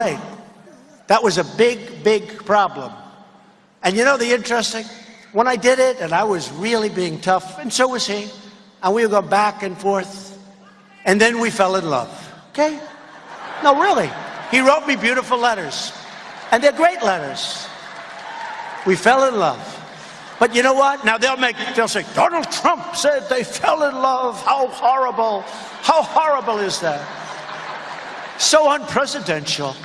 That was a big, big problem. And you know the interesting? When I did it, and I was really being tough, and so was he, and we would go back and forth, and then we fell in love. Okay? No, really. He wrote me beautiful letters, and they're great letters. We fell in love. But you know what? Now they'll make they'll say Donald Trump said they fell in love. How horrible! How horrible is that? So unpresidential.